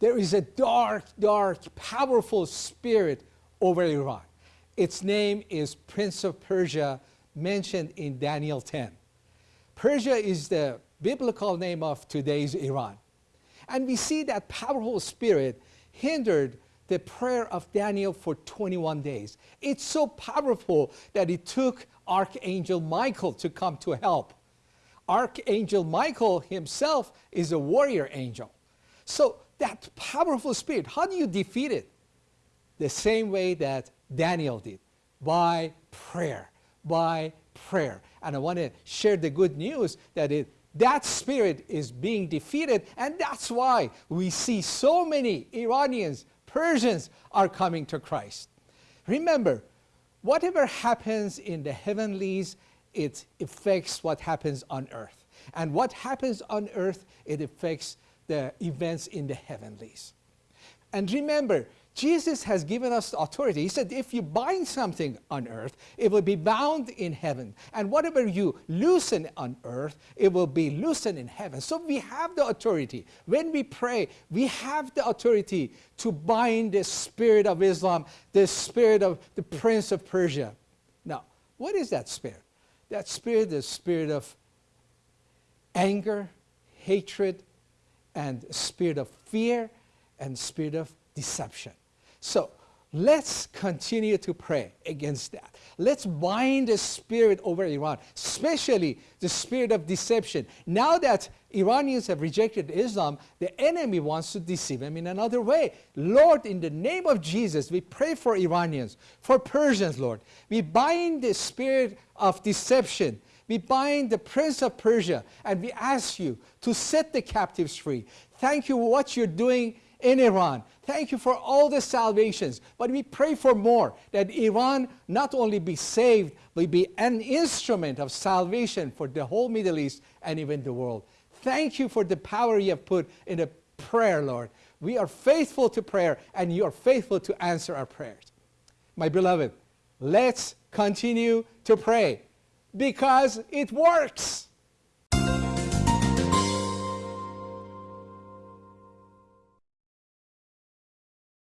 there is a dark, dark, powerful spirit over Iran. Its name is Prince of Persia, mentioned in Daniel 10. Persia is the biblical name of today's Iran. And we see that powerful spirit hindered the prayer of Daniel for 21 days. It's so powerful that it took Archangel Michael to come to help. Archangel Michael himself is a warrior angel. So that powerful spirit, how do you defeat it? The same way that Daniel did, by prayer, by prayer. And I want to share the good news that it, that spirit is being defeated and that's why we see so many Iranians, Persians are coming to Christ. Remember, whatever happens in the heavenlies, it affects what happens on earth. And what happens on earth, it affects the events in the heavenlies. And remember, Jesus has given us authority. He said, if you bind something on earth, it will be bound in heaven. And whatever you loosen on earth, it will be loosened in heaven. So we have the authority. When we pray, we have the authority to bind the spirit of Islam, the spirit of the prince of Persia. Now, what is that spirit? That spirit is spirit of anger, hatred, and spirit of fear, and spirit of deception. So let's continue to pray against that. Let's bind the spirit over Iran, especially the spirit of deception. Now that Iranians have rejected Islam, the enemy wants to deceive them in another way. Lord, in the name of Jesus, we pray for Iranians, for Persians, Lord. We bind the spirit of deception. We bind the prince of Persia and we ask you to set the captives free. Thank you for what you're doing in Iran. Thank you for all the salvations. But we pray for more, that Iran not only be saved, but be an instrument of salvation for the whole Middle East and even the world. Thank you for the power you have put in the prayer, Lord. We are faithful to prayer, and you are faithful to answer our prayers. My beloved, let's continue to pray because it works.